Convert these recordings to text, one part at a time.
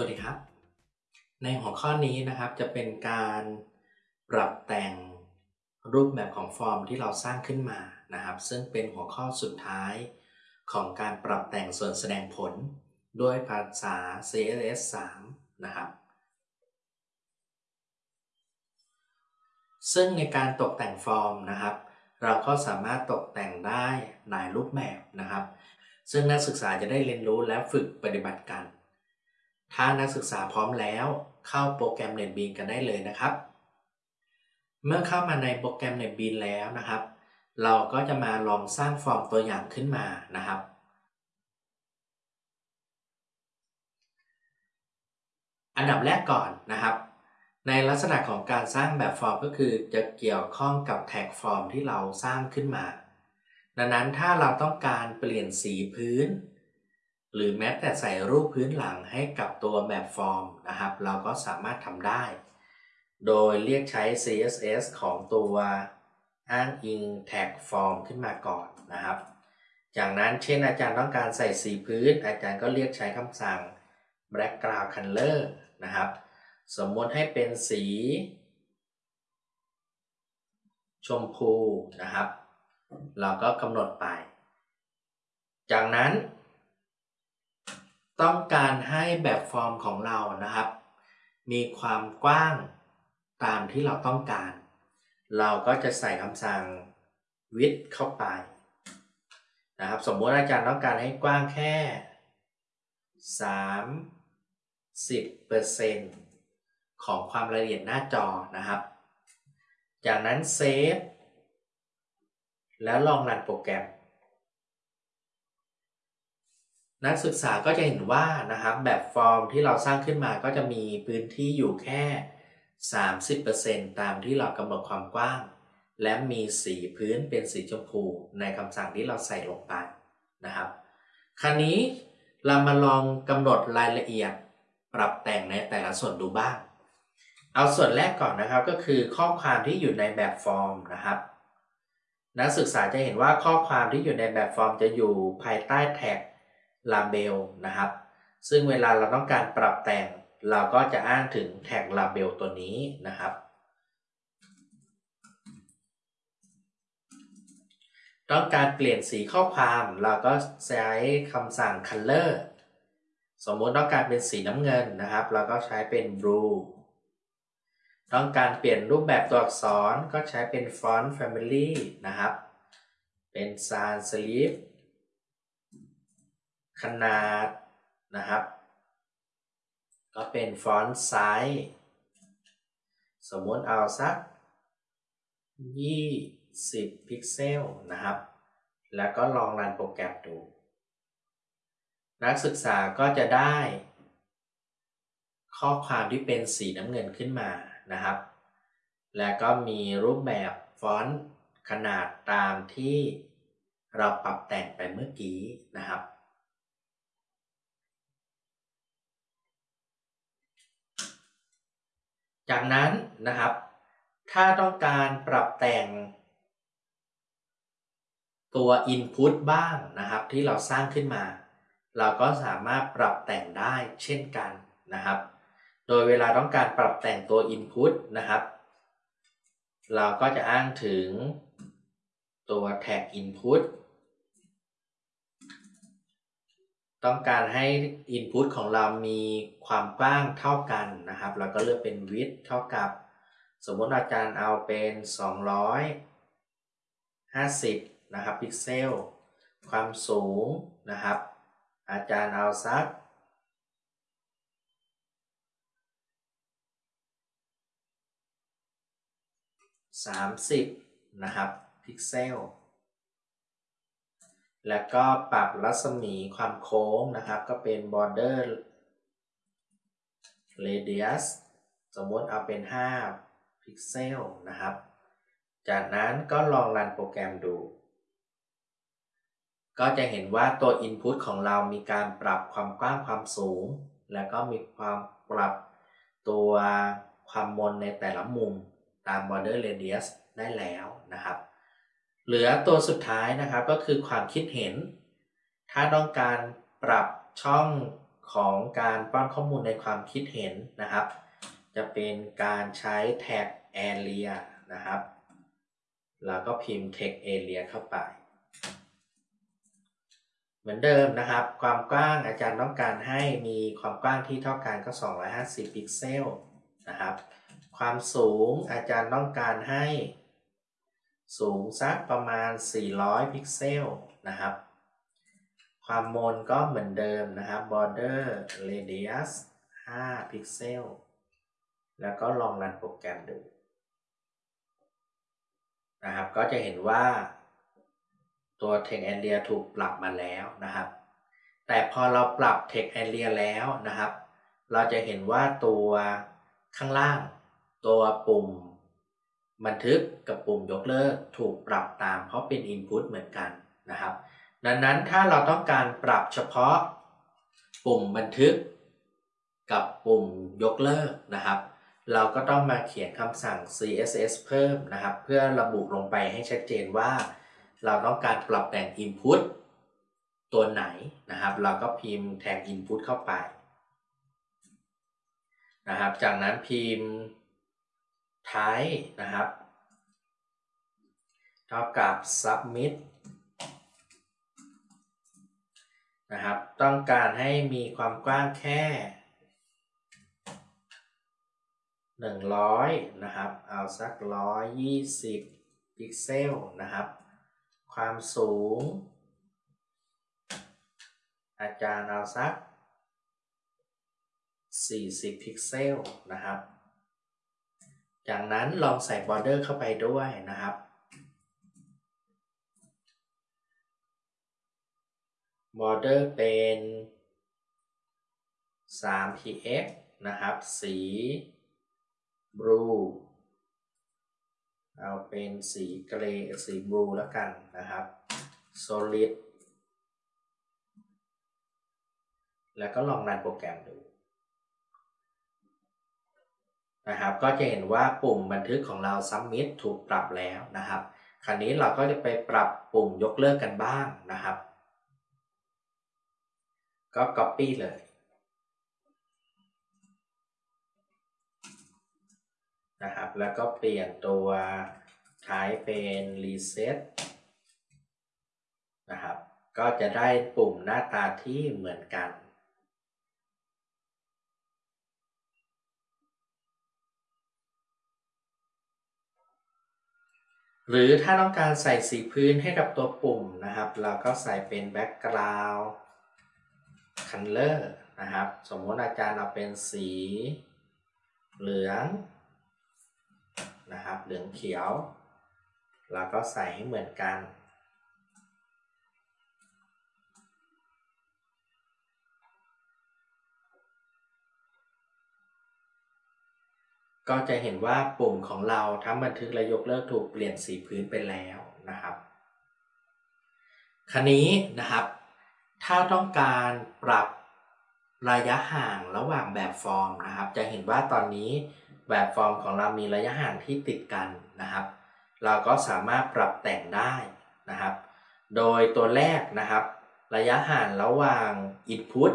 วัสดีครับ ในหัวข้อนี้นะครับจะเป็นการปรับแต่งรูปแบบของฟอร์มที่เราสร้างขึ้นมานะครับ ซึ่งเป็นหัวข้อสุดท้ายของการปรับแต่งส่วนแสดงผล ด้วยภาษา CSS 3 นะครับ ซึ่งในการตกแต่งฟอร์มนะครับ เราก็สามารถตกแต่งได้หลายรูปแบบนะครับ ซึ่งนักศึกษาจะได้เรียนรู้และฝึกปฏิบัติกัน ถ้านักศึกษาพร้อมแล้ว เข้าโปรแกรม NetBeans กันได้เลยนะครับ เมื่อเข้ามาในโปรแกรม NetBeans แล้วนะครับ เราก็จะมาลองสร้างฟอร์มตัวอย่างขึ้นมานะครับ อันดับแรกก่อนนะครับ ในลักษณะของการสร้างแบบฟอร์มก็คือจะเกี่ยวข้องกับแท็กฟอร์มที่เราสร้างขึ้นมา ดังนั้นถ้าเราต้องการเปลี่ยนสีพื้น หรือแม้แต่ใส่รูปพื้นหลังให้กับตัวแบบฟอร์มนะครับ เราก็สามารถทำได้ โดยเรียกใช้ CSS ของตัวอ้างอิงแท็กฟอร์มขึ้นมาก่อนนะครับ จากนั้นเช่นอาจารย์ต้องการใส่สีพื้น อาจารย์ก็เรียกใช้คำสั่ง background color นะครับ สมมติให้เป็นสี ชมพูนะครับ เราก็กำหนดไป จากนั้น ต้องการให้แบบฟอร์มของเรานะครับ มีความกว้างตามที่เราต้องการ เราก็จะใส่คำสั่ง width เข้าไปนะครับสมมติอาจารย์ต้องการให้กว้างแค่ 30%ของความละเอียดหน้าจอนะครับ จากนั้นเซฟแล้วลองรันโปรแกรม นักศึกษาก็จะเห็นว่านะครับแบบฟอร์มที่เราสร้างขึ้นมาก็จะมีพื้นที่อยู่แค่ 30%ตามที่เรากำหนดความกว้าง และมีสีพื้นเป็นสีชมพูในคำสั่งที่เราใส่ลงไปนะครับ คราวนี้เรามาลองกำหนดรายละเอียดปรับแต่งในแต่ละส่วนดูบ้าง เอาส่วนแรกก่อนนะครับก็คือข้อความที่อยู่ในแบบฟอร์มนะครับ นักศึกษาจะเห็นว่าข้อความที่อยู่ในแบบฟอร์มจะอยู่ภายใต้แท็ก label นะครับ ซึ่งเวลาเราต้องการปรับแต่ง เราก็จะอ้างถึงแท็ก label ตัวนี้นะครับ ต้องการเปลี่ยนสีข้อความเราก็ใช้คำสั่ง color สมมติต้องการเป็นสีน้ำเงินนะครับ เราก็ใช้เป็น blue ต้องการเปลี่ยนรูปแบบตัวอักษรก็ใช้เป็น font family นะครับ เป็น sans serif ขนาดนะครับ ก็เป็น font size สมมติเอาสัก 20 พิกเซลนะครับ แล้วก็ลองรันโปรแกรมดู นักศึกษาก็จะได้ ข้อความที่เป็นสีน้ำเงินขึ้นมานะครับ แล้วก็มีรูปแบบฟอนต์ขนาดตามที่เราปรับแต่งไปเมื่อกี้นะครับ จากนั้นนะครับ ถ้าต้องการปรับแต่งตัว Input บ้างนะครับที่เราสร้างขึ้นมา เราก็สามารถปรับแต่งได้เช่นกันนะครับ โดยเวลาต้องการปรับแต่งตัว Input นะครับ เราก็จะอ้างถึงตัว tag input ต้องการให้ Input ของเรามีความกว้างเท่ากันนะครับ เราก็เลือกเป็น width เท่ากับ สมมติอาจารย์เอาเป็น 250 นะครับพิกเซล ความสูงนะครับ อาจารย์เอาสัก30 นะครับ พิกเซล แล้วก็ปรับรัศมีความโค้งนะครับ ก็เป็น border radius สมมติเอาเป็น 5 พิกเซลนะครับ จากนั้นก็ลองรันโปรแกรมดู ก็จะเห็นว่าตัว Input ของเรามีการปรับความกว้างความสูง แล้วก็มีความปรับตัวความมนในแต่ละมุมตาม border radius ได้แล้วนะครับ เหลือตัวสุดท้ายนะครับก็คือความคิดเห็น ถ้าต้องการปรับช่องของการป้อนข้อมูลในความคิดเห็นนะครับ จะเป็นการใช้แท็ก area นะครับ แล้วก็พิมพ์ text area เข้าไป เหมือนเดิมนะครับ ความกว้างอาจารย์ต้องการให้มีความกว้างที่เท่ากันก็ 250 พิกเซลนะครับ ความสูงอาจารย์ต้องการให้ สูงสักประมาณ 400 พิกเซลนะครับ ความมนก็เหมือนเดิมนะครับ border radius 5 พิกเซล แล้วก็ลองรันโปรแกรมดูนะครับ ก็จะเห็นว่าตัว text area ถูกปรับมาแล้วนะครับ แต่พอเราปรับ text area แล้วนะครับ เราจะเห็นว่าตัวข้างล่าง ตัวปุ่ม บันทึกกับปุ่มยกเลิกถูกปรับตามเพราะเป็น input เหมือนกันนะครับ ดังนั้นถ้าเราต้องการปรับเฉพาะปุ่มบันทึกกับปุ่มยกเลิกนะครับ เราก็ต้องมาเขียนคำสั่ง css เพิ่มนะครับ เพื่อระบุลงไปให้ชัดเจนว่า เราต้องการปรับแต่ง input ตัวไหนนะครับ เราก็พิมพ์แท็ก input เข้าไปนะครับ จากนั้นพิมพ์ type นะครับ เท่ากับ submit นะครับ ต้องการให้มีความกว้างแค่ 100 นะครับ เอาสัก 120 พิกเซลนะครับ ความสูง อาจารย์เอาสัก 40 พิกเซลนะครับ จากนั้นลองใส่ border เข้าไปด้วยนะครับ border เป็น 3px นะครับ สี blue เอาเป็นสีเกรย์สีบลูแล้วกันนะครับ solid แล้วก็ลองรันโปรแกรมดู นะครับ ก็จะเห็นว่าปุ่มบันทึกของเรา submit ถูกปรับแล้วนะครับ คราวนี้เราก็จะไปปรับปุ่มยกเลิกกันบ้างนะครับ ก็ copy เลยนะครับ แล้วก็เปลี่ยนตัว type เป็น reset นะครับ ก็จะได้ปุ่มหน้าตาที่เหมือนกัน หรือถ้าต้องการใส่สีพื้นให้กับตัวปุ่มนะครับ เราก็ใส่เป็น background color นะครับ สมมติอาจารย์เอาเป็นสีเหลืองนะครับ เหลืองเขียว เราก็ใส่ให้เหมือนกัน ก็จะเห็นว่าปุ่มของเราทั้งบันทึกและยกเลิกถูกเปลี่ยนสีพื้นไปแล้วนะครับ คราวนี้นะครับ ถ้าต้องการปรับระยะห่างระหว่างแบบฟอร์มนะครับ จะเห็นว่าตอนนี้แบบฟอร์มของเรามีระยะห่างที่ติดกันนะครับ เราก็สามารถปรับแต่งได้นะครับ โดยตัวแรกนะครับ ระยะห่างระหว่าง input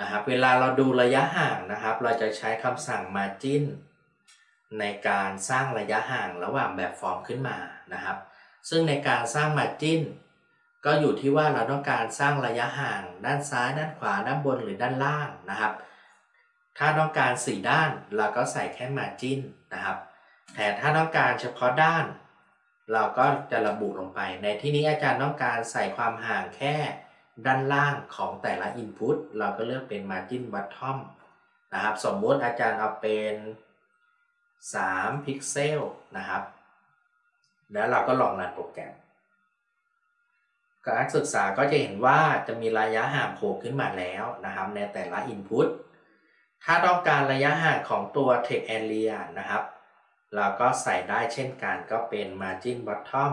นะครับเวลาเราดูระยะห่างนะครับ เราจะใช้คำสั่ง margin ในการสร้างระยะห่างระหว่างแบบฟอร์มขึ้นมานะครับ ซึ่งในการสร้าง margin ก็อยู่ที่ว่าเราต้องการสร้างระยะห่าง ด้านซ้าย ด้านขวา ด้านบนหรือด้านล่างนะครับ ถ้าต้องการ 4 ด้านเราก็ใส่แค่ margin นะครับ แต่ถ้าต้องการเฉพาะด้าน เราก็จะระบุลงไป ในที่นี้อาจารย์ต้องการใส่ความห่างแค่ ด้านล่างของแต่ละ input เราก็เลือกเป็น margin bottom นะครับสมมติอาจารย์เอาเป็น3พิกเซลนะครับ แล้วเราก็ลองรันโปรแกรมการศึกษาก็จะเห็นว่าจะมีระยะห่างโผล่ขึ้นมาแล้วนะครับ ในแต่ละ input ถ้าต้องการระยะห่างของตัว text area นะครับ เราก็ใส่ได้เช่นกันก็เป็น margin bottom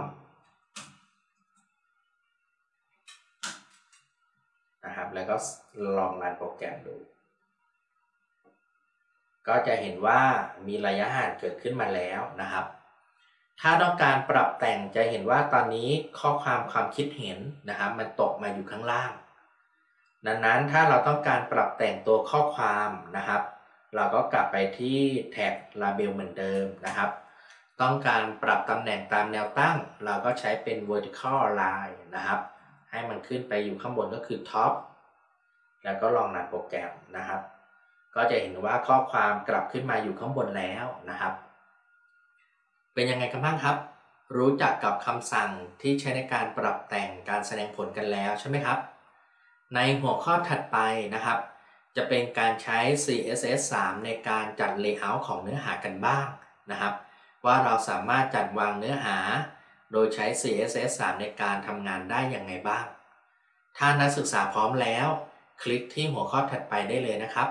นะครับ แล้วก็ลองรันโปรแกรมดู ก็จะเห็นว่ามีระยะห่างเกิดขึ้นมาแล้วนะครับ ถ้าต้องการปรับแต่งจะเห็นว่าตอนนี้ข้อความความคิดเห็นนะครับ มันตกมาอยู่ข้างล่าง ดังนั้นถ้าเราต้องการปรับแต่งตัวข้อความนะครับ เราก็กลับไปที่แท็ก label เหมือนเดิมนะครับต้องการปรับตำแหน่งตามแนวตั้ง เราก็ใช้เป็น vertical line นะครับ ให้มันขึ้นไปอยู่ข้างบนก็คือ top แล้วก็ลองรันโปรแกรมนะครับ ก็จะเห็นว่าข้อความกลับขึ้นมาอยู่ข้างบนแล้วนะครับ เป็นยังไงกันบ้างครับ รู้จักกับคำสั่งที่ใช้ในการปรับแต่งการแสดงผลกันแล้วใช่ไหมครับ ในหัวข้อถัดไปนะครับ จะเป็นการใช้ CSS 3 ในการจัด Layout ของเนื้อหากันบ้างนะครับ ว่าเราสามารถจัดวางเนื้อหา โดยใช้ CSS 3ในการทำงานได้อย่างไรบ้าง ถ้านักศึกษาพร้อมแล้ว คลิกที่หัวข้อถัดไปได้เลยนะครับ